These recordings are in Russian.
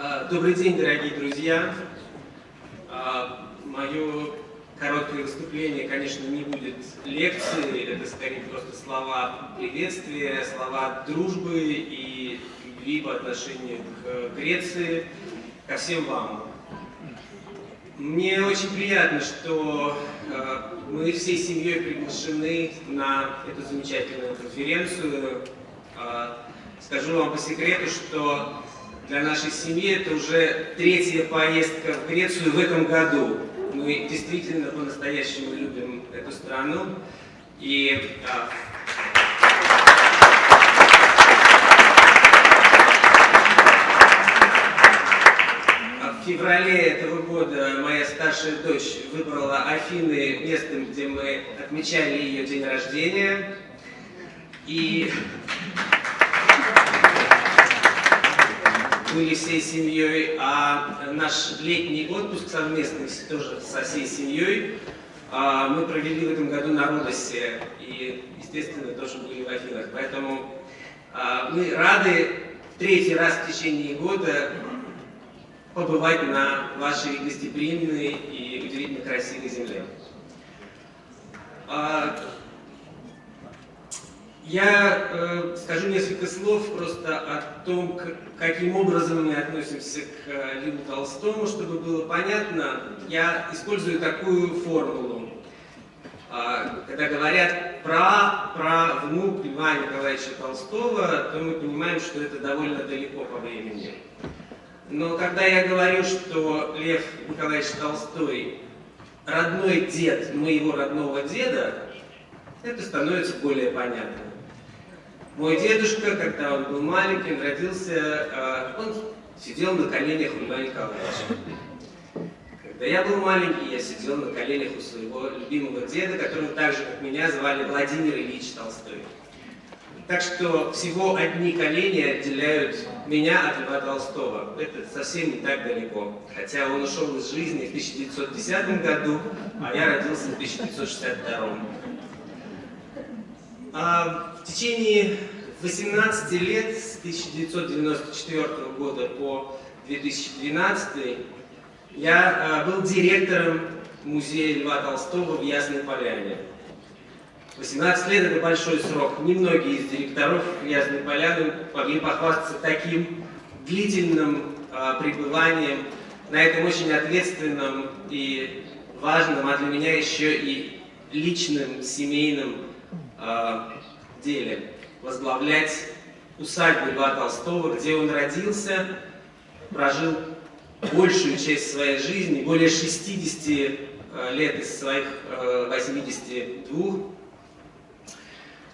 А, добрый день, дорогие друзья. А, Мое короткое выступление, конечно, не будет лекцией, это скорее просто слова приветствия, слова дружбы и любви по отношению к Греции, ко всем вам. Мне очень приятно, что э, мы всей семьей приглашены на эту замечательную конференцию. Скажу вам по секрету, что для нашей семьи это уже третья поездка в Грецию в этом году. Мы действительно по-настоящему любим эту страну. И а, в феврале этого года моя старшая дочь выбрала Афины местом, где мы отмечали ее день рождения. И были всей семьей, а наш летний отпуск совместный тоже со всей семьей а, мы провели в этом году на Родосе и, естественно, тоже были в Афинах. Поэтому а, мы рады третий раз в течение года побывать на вашей гостеприимной и удивительно красивой земле. Я э, скажу несколько слов просто о том, как, каким образом мы относимся к э, Льву Толстому, чтобы было понятно. Я использую такую формулу. Э, когда говорят про, про внук Льва Николаевича Толстого, то мы понимаем, что это довольно далеко по времени. Но когда я говорю, что Лев Николаевич Толстой родной дед моего родного деда, это становится более понятно. Мой дедушка, когда он был маленьким, родился, а, он сидел на коленях у Льва Николаевича. Когда я был маленький, я сидел на коленях у своего любимого деда, которого так же, как меня, звали Владимир Ильич Толстой. Так что всего одни колени отделяют меня от Льва Толстого. Это совсем не так далеко. Хотя он ушел из жизни в 1910 году, а я родился в 1962. А в течение 18 лет, с 1994 года по 2012, я а, был директором музея Льва Толстого в Ясной Поляне. 18 лет – это большой срок. Немногие из директоров Ясной Поляны могли похвастаться таким длительным а, пребыванием на этом очень ответственном и важном, а для меня еще и личным, семейном э, деле возглавлять усадьбу Льва Толстого, где он родился, прожил большую часть своей жизни, более 60 э, лет из своих 82, э,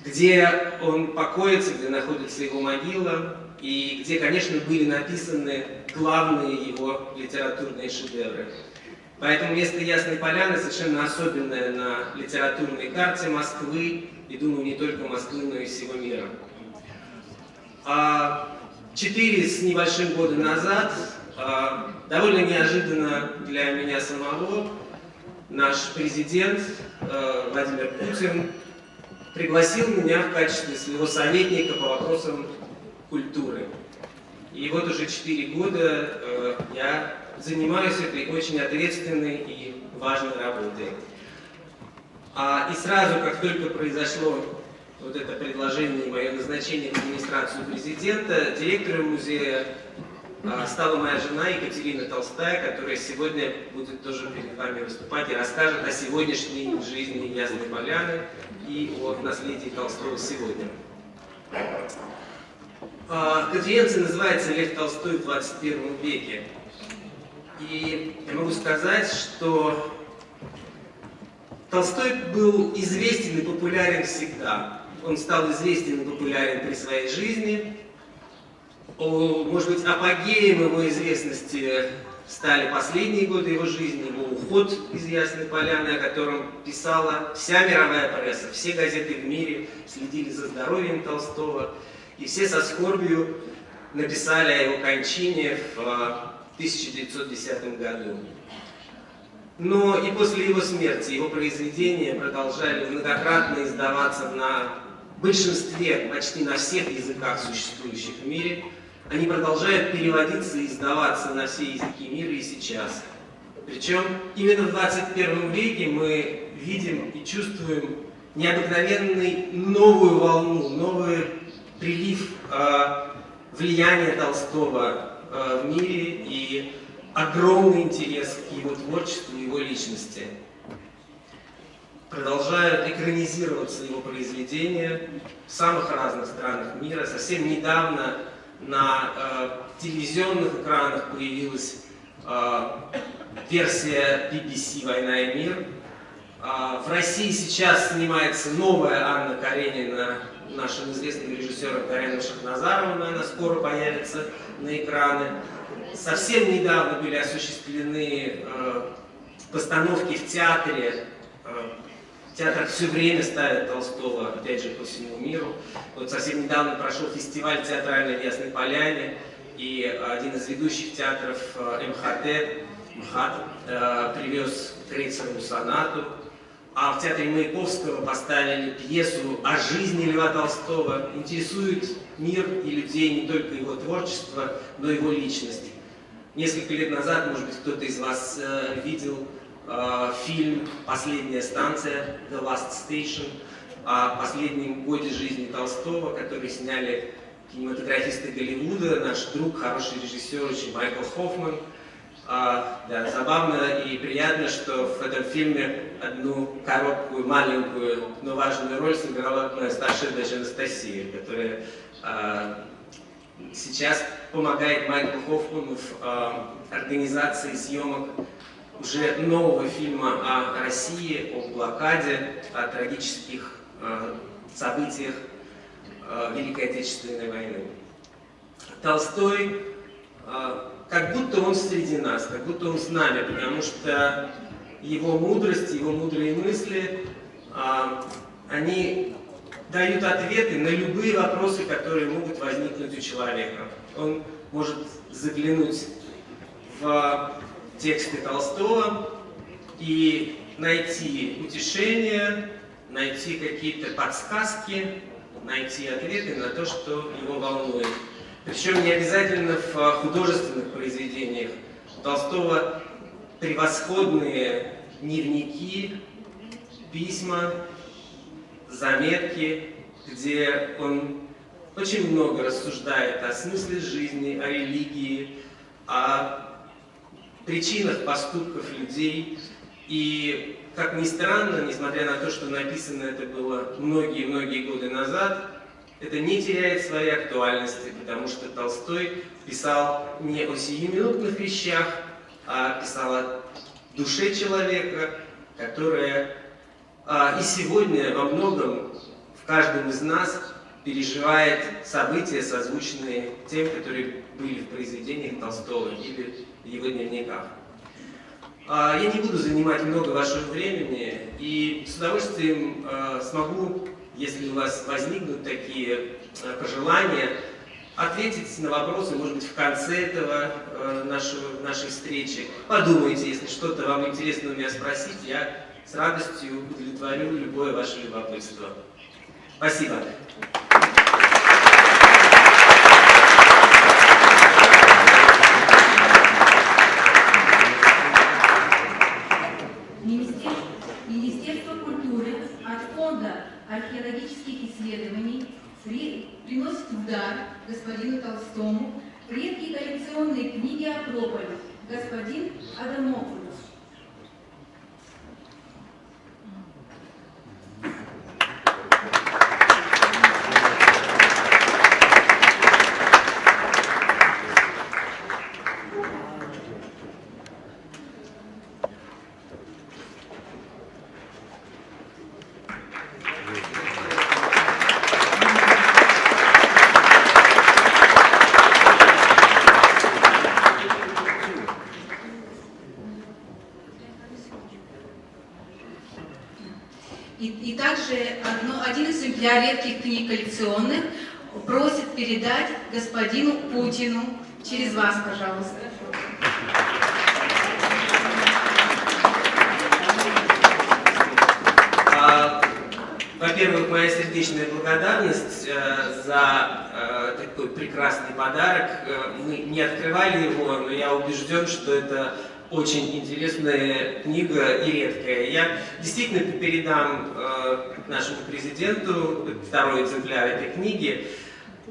где он покоится, где находится его могила, и где, конечно, были написаны главные его литературные шедевры. Поэтому место Ясной Поляны совершенно особенное на литературной карте Москвы, и думаю, не только Москвы, но и всего мира. А четыре с небольшим года назад, а, довольно неожиданно для меня самого, наш президент а, Владимир Путин пригласил меня в качестве своего советника по вопросам культуры. И вот уже четыре года я занимаюсь этой очень ответственной и важной работой. А, и сразу, как только произошло вот это предложение и мое назначение в администрацию президента, директором музея а, стала моя жена Екатерина Толстая, которая сегодня будет тоже перед вами выступать и расскажет о сегодняшней жизни Ясной Поляны и о наследии Толстого сегодня. А, конференция называется «Лев Толстой в 21 веке». И я могу сказать, что Толстой был известен и популярен всегда. Он стал известен и популярен при своей жизни. О, может быть, апогеем его известности стали последние годы его жизни, его уход из Ясной Поляны, о котором писала вся мировая пресса, все газеты в мире следили за здоровьем Толстого, и все со скорбью написали о его кончине в 1910 году. Но и после его смерти его произведения продолжали многократно издаваться на большинстве, почти на всех языках, существующих в мире. они продолжают переводиться и издаваться на все языки мира и сейчас. Причем именно в 21 веке мы видим и чувствуем необыкновенный новую волну, новый прилив э, влияния Толстого в мире и огромный интерес к его творчеству, его личности. Продолжают экранизироваться его произведения в самых разных странах мира. Совсем недавно на э, телевизионных экранах появилась э, версия BBC «Война и мир». Э, в России сейчас снимается новая Анна Каренина нашим известным режиссером Кареном Шахназаровым, она скоро появится на экраны. Совсем недавно были осуществлены э, постановки в театре. Э, театр все время ставит Толстого, опять же, по всему миру. Вот совсем недавно прошел фестиваль театральной в Ясной Поляне, и один из ведущих театров э, МХТ, МХАТ, э, привез Крейцерову сонату. А в театре Маяковского поставили пьесу о жизни Льва Толстого. Интересует мир и людей не только его творчество, но и его личность. Несколько лет назад, может быть, кто-то из вас э, видел э, фильм «Последняя станция» «The Last Station» о последнем годе жизни Толстого, который сняли кинематографисты Голливуда, наш друг, хороший режиссер, очень Майкл Хоффман. А, да, забавно и приятно, что в этом фильме одну короткую, маленькую, но важную роль сыграла моя старшая дочь Анастасия, которая а, сейчас помогает Майклу Хоффману в э, организации съемок уже нового фильма о России, о блокаде, о трагических э, событиях э, Великой Отечественной войны. Толстой, э, как будто он среди нас, как будто он с нами, потому что его мудрость, его мудрые мысли, э, они дают ответы на любые вопросы, которые могут возникнуть у человека. Он может заглянуть в тексты Толстого и найти утешение, найти какие-то подсказки, найти ответы на то, что его волнует. Причем не обязательно в художественных произведениях. У Толстого превосходные дневники, письма, заметки, где он очень много рассуждает о смысле жизни, о религии, о причинах поступков людей. И, как ни странно, несмотря на то, что написано это было многие-многие годы назад, это не теряет своей актуальности, потому что Толстой писал не о сиюминутных вещах, а писал о душе человека, которая а, и сегодня во многом в каждом из нас переживает события, созвучные тем, которые были в произведениях Толстого или в его дневниках. А, я не буду занимать много вашего времени и с удовольствием а, смогу, если у вас возникнут такие пожелания, ответить на вопросы, может быть, в конце этого нашего, нашей встречи. Подумайте, если что-то вам интересно у меня спросить, я с радостью удовлетворю любое ваше любопытство. Спасибо. Министерство культуры от Фонда археологических исследований дар господину Толстому редкие коллекционные книги Акрополя господин Адамопoulos. Коллекционных просит передать господину Путину. Через вас, пожалуйста. А, Во-первых, моя сердечная благодарность э, за э, такой прекрасный подарок. Э, мы не открывали его, но я убежден, что это очень интересная книга и редкая. Я действительно передам э, нашему президенту второй экземпляр этой книги.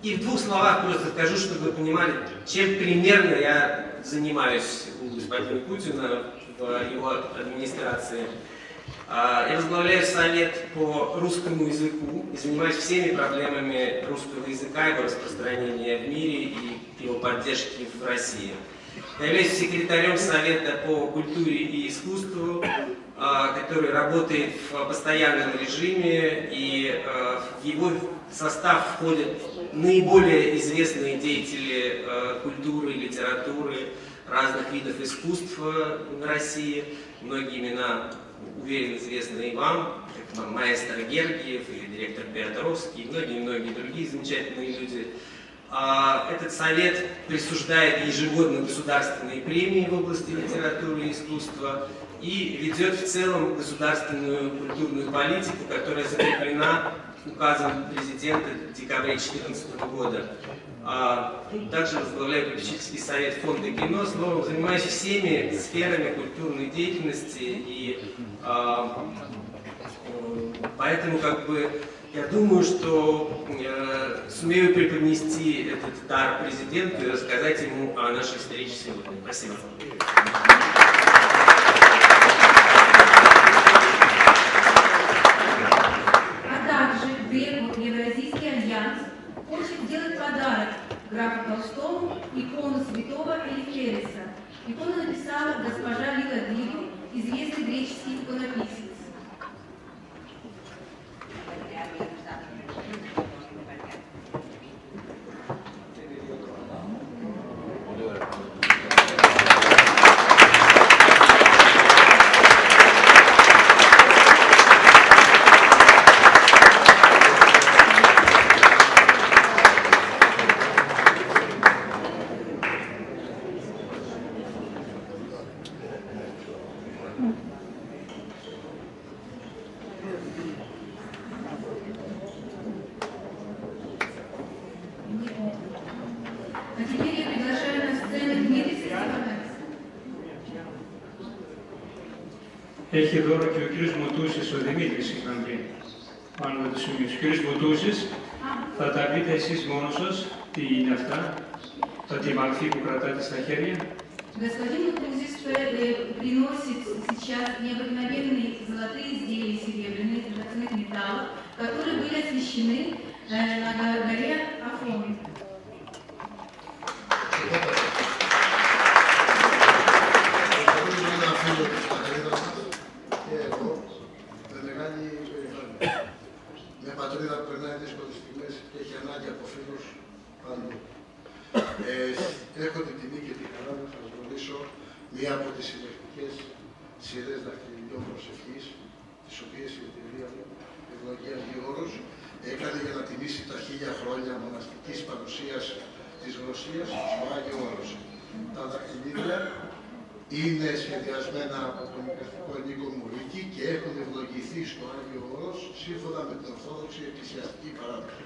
И в двух словах просто скажу, чтобы вы понимали, чем примерно я занимаюсь у господина Путина в его администрации. А, я возглавляю совет по русскому языку и занимаюсь всеми проблемами русского языка, его распространения в мире и его поддержки в России. Я являюсь секретарем Совета по культуре и искусству, а, который работает в постоянном режиме, и а, в его состав входят наиболее известные деятели культуры, литературы, разных видов искусств в России. Многие имена уверен, известны и вам, как маэстро Гергиев или директор Петровский, и многие-многие другие замечательные люди. А, этот совет присуждает ежегодно государственные премии в области литературы и искусства и ведет в целом государственную культурную политику, которая закреплена указом президента в декабре 2014 года. А, также возглавляю попечительский совет фонда кино, словом, занимаюсь всеми сферами культурной деятельности, и а, поэтому как бы я думаю, что э, сумею преподнести этот дар президенту и рассказать ему о нашей встрече сегодня. Спасибо. А также Беку Евразийский альянс хочет сделать подарок графу Толстому икону святого Элифереса. Икону написала госпожа Лила Дилу, известный греческий иконописец. Έχει δώρο και ο κύριος Μουτούσης, ο Δημήτρης, συγγνώμη, πάνω με το σημείο. Ο κύριος Μουτούσης, θα τα πείτε εσείς μόνος σας, τι είναι αυτά, τα τη μορφή που κρατάτε στα χέρια. Господин Кузис приносит сейчас необыкновенные золотые изделия серебряные, драгоценных металлов, которые были освящены э, на горе Афон. Της Ρωσίας στο Άγιο Όρος. Τα δαχτυλίδια είναι σχεδιασμένα από τον Εκκλησιαστικό Ενίκο Μουρίκη και έχουν ευλογηθεί στο Άγιο Όρος σύμφωνα με την Ορθόδοξη Εκκλησιαστική Παράδοση.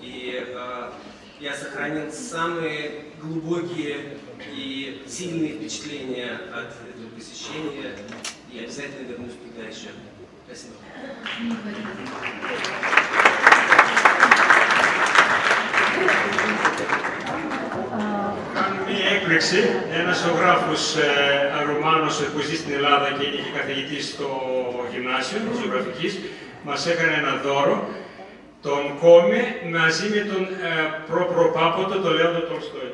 И э, я сохранил самые глубокие и сильные впечатления от этого посещения. И обязательно вернусь туда еще. Спасибо. Κάνουν μία έκπληξη. Ένας ζωγράφος ε, Ρουμάνος που ζει στην Ελλάδα και είναι και καθηγητής στο γυμνάσιο της ζωγραφικής, μας έκανε ένα δώρο. τον Κόμε μαζί με τον ε, προπροπάποτο, τον Λέοντο Τολστόη.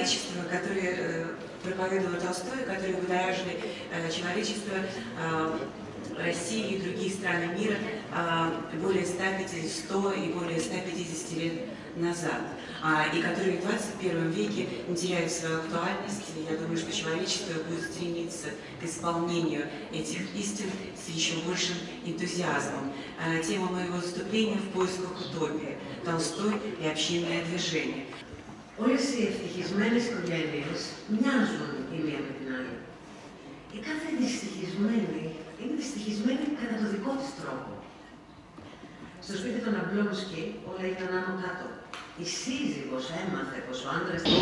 человечество, которое э, проповедовал Толстой, которые будоражили э, человечество, э, России и другие страны мира э, более 150, 100 и более 150 лет назад, а, и которые в 21 веке не теряют свою актуальность. Я думаю, что человечество будет стремиться к исполнению этих истин с еще большим энтузиазмом. Э, Тема моего выступления «В поисках утопии. Толстой и общинное движение». Όλες οι ευτυχισμένες οικογένειες μοιάζουν η μία με την άλλη. Η κάθε δυστυχισμένη είναι δυστυχισμένη κατά το δικό της τρόπο. Στο σπίτι των Αμπλόμσκι όλα ήταν άνω κάτω. Η σύζυγος έμαθε πως ο άντρας του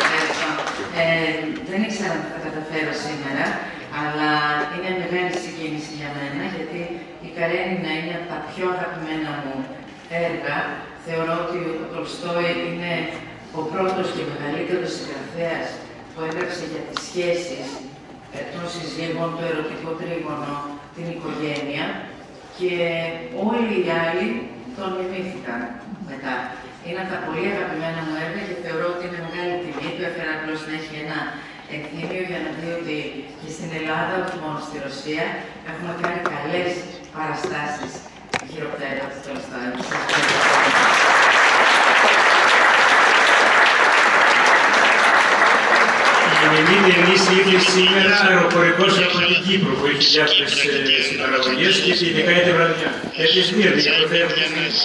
Ευχαριστώ. Ε, δεν ήξερα αν θα τα καταφέρω σήμερα, αλλά είναι μεγάλη συγκίνηση για μένα, γιατί η Καρένινα είναι από τα πιο αγαπημένα μου έργα. Θεωρώ ότι ο Τολστόη είναι ο πρώτος και μεγαλύτερος συγγραφέας που έγραψε για τις σχέσεις ε, των συζύγων, το ερωτικό τρίγωνο, την οικογένεια και όλοι οι άλλοι τον μιμήθηκαν μετά. Είναι από τα πολύ αγαπημένα μου έργα και θεωρώ ότι είναι μεγάλη τιμή του. Έφερα απλώς να έχει ένα εκθήμιο για να δει ότι και στην Ελλάδα, όχι μόνο στη Ρωσία, έχουμε κάνει καλές παραστάσεις γύρω από τα έργα του Τολστόη. Σας ευχαριστώ. Η Μελίνη ενίσχυε ήδη σήμερα αεροπορικός από την Κύπρο που έχει διάφορες ε, συμπαραγωγές και ειδικά η βραδιά. Έτσι Σμύρνη, για το θέμα της Μύρνης.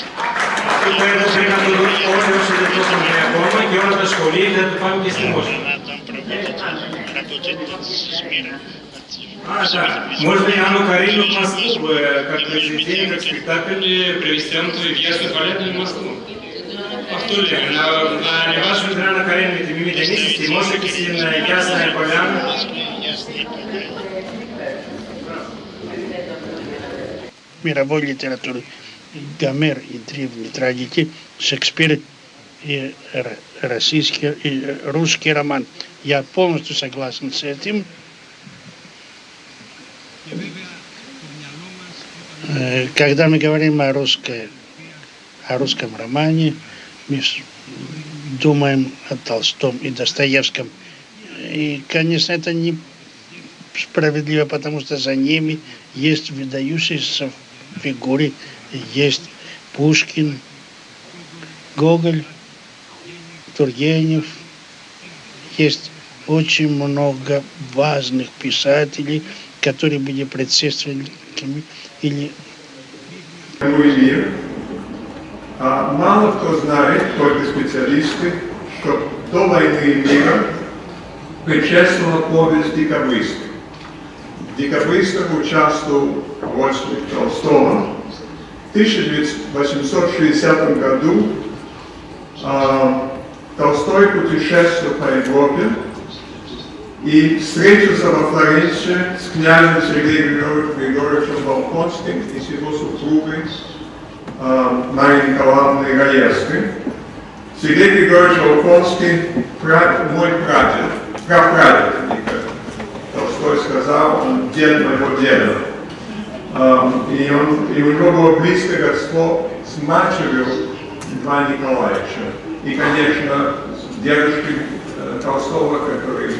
Αυτό που έδωσε να το δουν όλοι όσοι δεν το έχουν δει ακόμα και όλα τα σχολεία θα το πάμε και στη Μόσχα. А, да. Можно Иоанну Карину в Москву, э, как произведение, как спектакль, э, привезти в Ясную Полярную в Москву. Повторюю, на, на вашу Иоанна Карину это мимите месяцы, может быть, на Ясная Поляна. мировой литературы. Гомер и древние трагики, Шекспир и российский, и русский роман. Я полностью согласен с этим. Э, Когда мы говорим о, русской, о русском романе, думаем о Толстом и Достоевском. И, конечно, это не справедливо, потому что за ними есть выдающиеся фигуры, есть Пушкин, Гоголь, Тургенев, есть очень много важных писателей, которые были предшественниками или мир. А мало кто знает, только специалисты, что до войны и мира предшествовала повесть «Декабристы». В «Декабристах» участвовал Ростик Толстого. В 1860 году а, Толстой путешествовал по Европе и встретился во Флоренции с князем Сергеем Григорьевичем Волконским и с его супругой э, Марией Николаевной Раевской. Сергей Григорьевич Волконский, пра- мой прадед, прапрадед, Толстой сказал, он дед моего деда. Эм, И, он, и у него было близкое родство с матерью Льва Николаевича. И, конечно, с дедушкой э, Толстого, который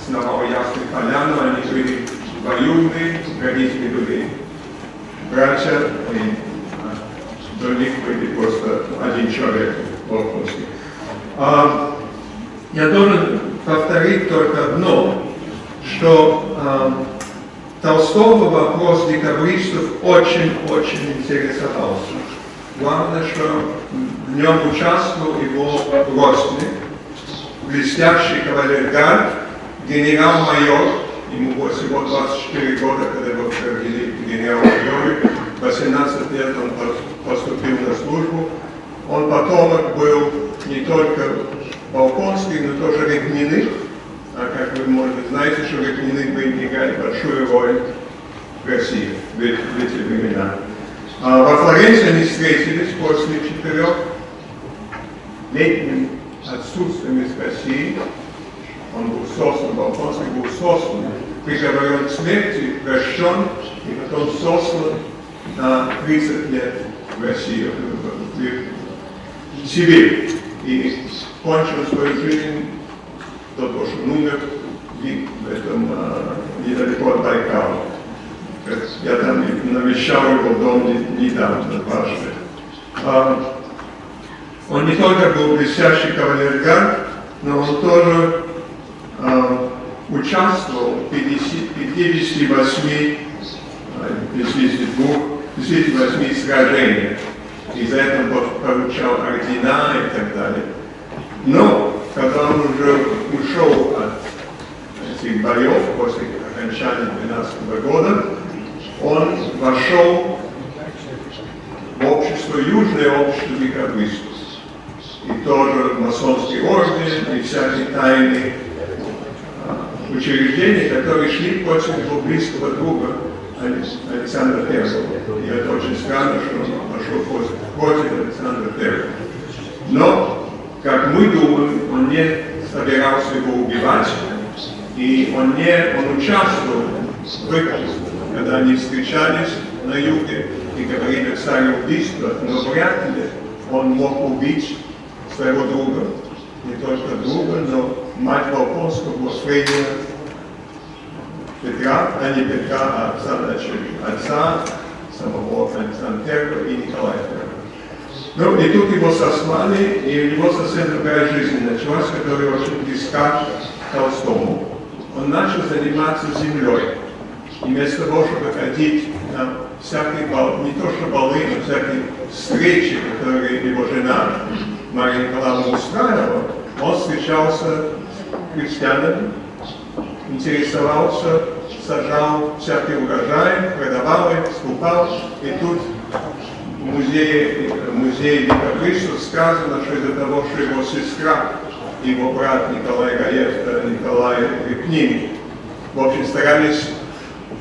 основал Ясную Поляну, они были двоюродные родители были братья, а, других были просто один человек Волховский. А, я должен повторить только одно, что а, Толстого вопрос декабристов очень-очень интересовался. Главное, что в нем участвовал его родственник, блестящий кавалергард, генерал-майор, ему всего 24 года, когда его провели генерал-майоре, 18 лет он поступил на службу. Он потомок был не только Балконский, но тоже Регниных, а как вы, может быть, знаете, что Регниных бы играли большую роль в России в эти, в эти времена. А во Флоренции они встретились после четырех летним отсутствием из России. Он был сослан, Балконский был сослан, приговорен к смерти, прощен и потом сослан на 30 лет в Россию, в Сибирь. И кончил свою жизнь того, что умер в этом, недалеко от Байкала. Я там навещал его дом недавно, дважды. А, он не только был блестящий кавалергард, но он тоже а, участвовал в 58, 52, 58 сражениях. И за это получал ордена и так далее. Но, когда он уже ушел от этих боев после окончания 12 года, он вошел в общество, южное общество декабристов. И тоже масонский орден, и всякие тайные а, учреждения, которые шли против его близкого друга Александра I. И это очень странно, что он пошел против Александра I. Но, как мы думаем, он не собирался его убивать, и он не он участвовал в когда они встречались на юге и говорили о цареубийстве, но вряд ли он мог убить своего друга, не только друга, но мать Волконского Фрейдина Петра, а не Петра, а отца, значит, отца самого I и Николая I. Ну, и тут его сослали, и у него совсем другая жизнь началась, которая очень близка Толстому. Он начал заниматься землей. И вместо того, чтобы ходить на всякие бал, не то что балы, но всякие встречи, которые его жена Мария Николаевна устраивала, он встречался с крестьянами, интересовался, сажал всякий урожай, продавал их, скупал. И тут в музее, в музее декабристов сказано, что из-за того, что его сестра, его брат Николай Гаев, Николай Репнин, в общем, старались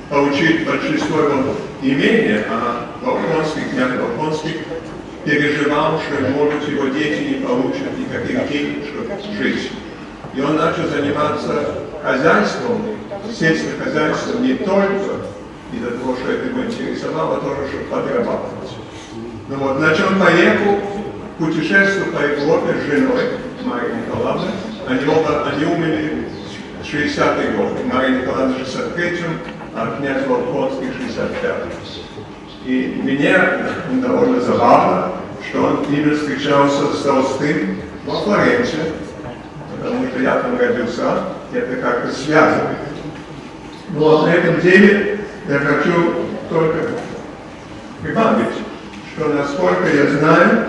получить большинство его имения, а Волконский, князь Волконский, переживал, что, может, его дети не получат никаких денег, чтобы жить. И он начал заниматься хозяйством, сельским хозяйством не только из-за того, что это его интересовало, а тоже, чтобы подрабатывать. Ну вот, он поехал, путешествовал по Европе с женой, Марьей Николаевной. Они оба, они умерли в 60-е годы. Мария Николаевна в 63-м, а князь Волконский 65 И мне довольно забавно, что он именно встречался с Толстым во Флоренции, потому что я там родился, это как-то связано. Но на этом деле я хочу только прибавить, что насколько я знаю,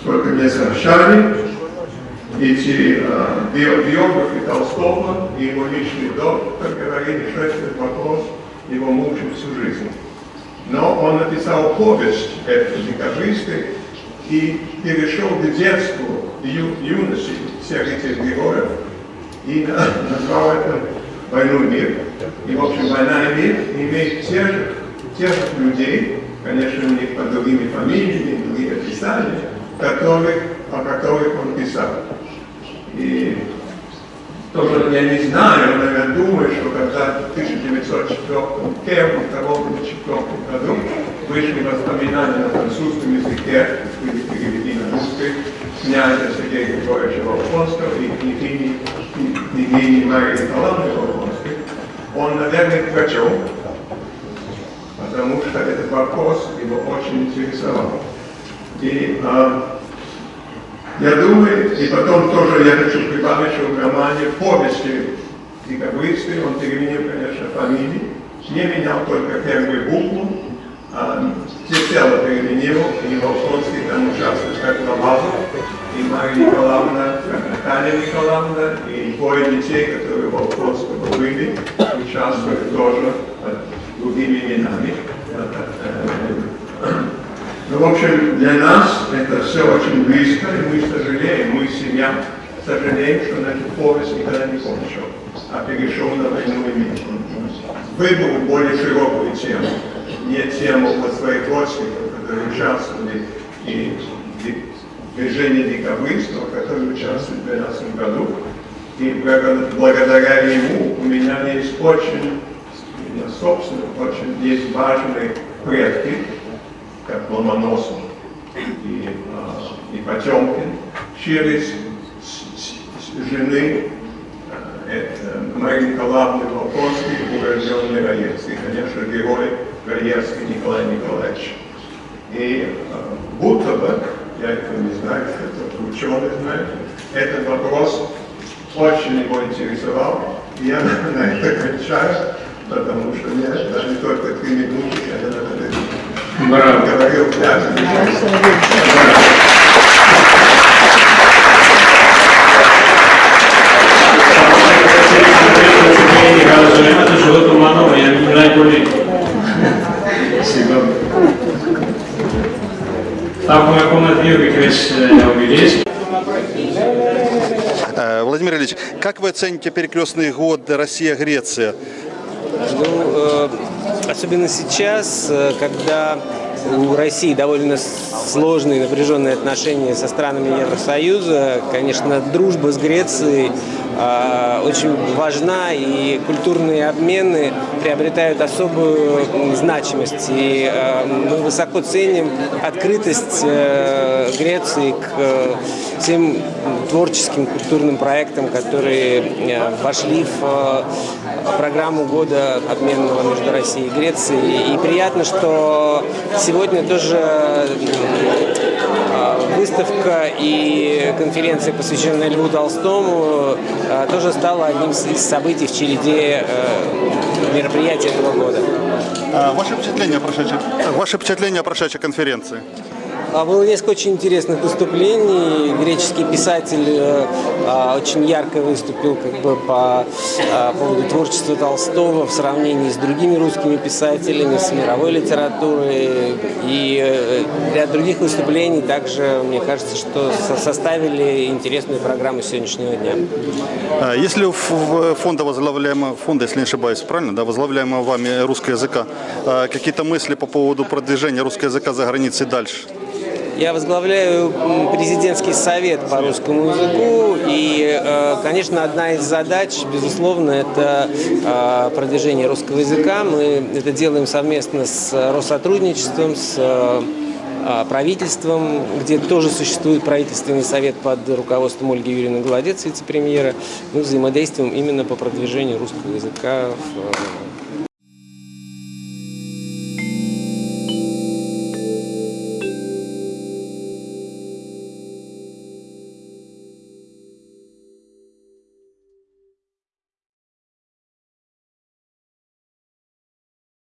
сколько мне сообщали, эти э, биографы Толстого и его личный доктор говорили, что этот вопрос его мучил всю жизнь. Но он написал повесть «Это декабристы» и перешел к детству ю, юности всех этих героев и назвал это «Войну и мир». И, в общем, «Война и мир» имеет тех тех людей, конечно, у них под другими фамилиями, другие описания, которых, о которых он писал. И тоже я не знаю, но я думаю, что когда в 1904 первом, втором или четвертом году вышли воспоминания на французском языке, были переведены на русский, князя Сергея Григорьевича Волконского и княгини, Марии Николаевны Волконской, Он, наверное, прочел, потому что этот вопрос его очень интересовал. И э, я думаю, и потом тоже я хочу прибавить, что в романе повести декабристы, он переменил, конечно, фамилии, не менял только первую букву, а всецело переменил, и Волконский там участвует как Ломазов, и Мария Николаевна, Таня Николаевна, и двое детей, которые в Волконского были, участвуют тоже другими именами. Ну, в общем, для нас это все очень близко, и мы сожалеем, мы семья, сожалеем, что наша повесть никогда не кончил, а перешел на войну и мир. Выбрал более широкую тему, не тему вот своих родственников, которые участвовали и в движении декабристов, которые участвовали в 2012 году. И благодаря ему у меня есть очень, собственно, очень есть важные предки, как Ломоносов и, и Потемкин, через жены это Марии Николаевны Волконской, урожденный Раевский, конечно, герой Раевский Николай Николаевич. И будто бы, я это не знаю, это ученый знает, этот вопрос очень его интересовал. И я на это кончаю, потому что мне даже только три минуты, я на это говорил есть. Э, Владимир Ильич, как вы оцените перекрестный год Россия-Греция? Ну, э, особенно сейчас, э, когда у России довольно сложные напряженные отношения со странами Евросоюза, конечно, дружба с Грецией э, очень важна, и культурные обмены приобретают особую значимость. И э, мы высоко ценим открытость э, Греции к э, всем творческим культурным проектам, которые э, вошли в программу года обменного между Россией и Грецией. И приятно, что сегодня тоже э, выставка и конференция, посвященная Льву Толстому, э, тоже стала одним из событий в череде э, мероприятий этого года. А Ваше впечатление о прошедшей, ваше впечатление о прошедшей конференции? А, Было несколько очень интересных выступлений. Греческий писатель э, а, очень ярко выступил как бы по а, поводу творчества Толстого в сравнении с другими русскими писателями, с мировой литературой. И э, ряд других выступлений также, мне кажется, что со- составили интересную программу сегодняшнего дня. Если у фонда возглавляемого, фонда, если не ошибаюсь, правильно, да, возглавляемого вами русского языка, какие-то мысли по поводу продвижения русского языка за границей дальше? Я возглавляю президентский совет по русскому языку, и, э, конечно, одна из задач, безусловно, это э, продвижение русского языка. Мы это делаем совместно с Россотрудничеством, с э, э, правительством, где тоже существует правительственный совет под руководством Ольги Юрьевны Голодец, вице-премьера. Мы взаимодействуем именно по продвижению русского языка в, э,